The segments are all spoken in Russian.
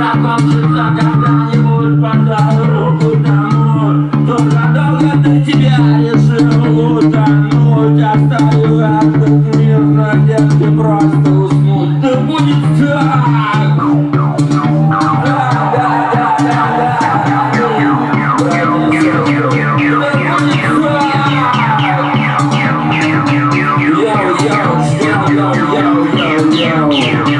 закончится когда-нибудь Подал руку тому, кто задолго до тебя решил утонуть Оставил этот мир в надежде просто уснуть Да будет так! Yeah.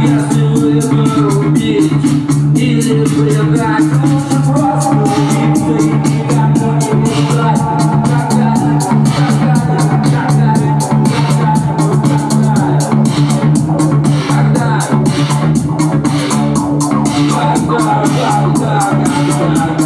Если выбор убить или предать Лучше просто убиться и никому не мешать Такая, такая, такая, такая, такая Когда, когда, когда, когда, когда?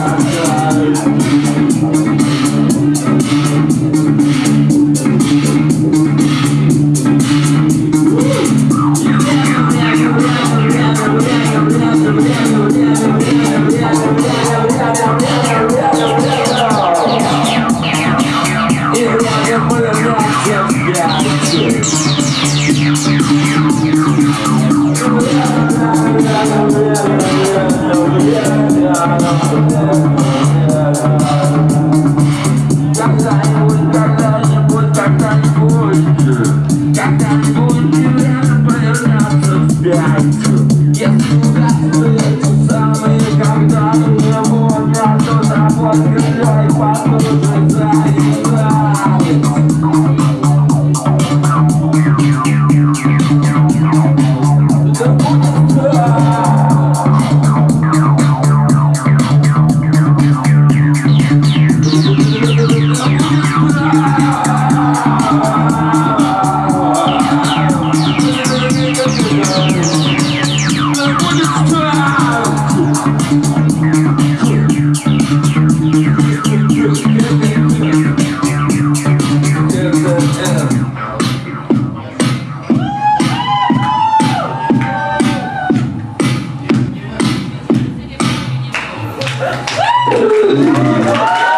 Obrigado.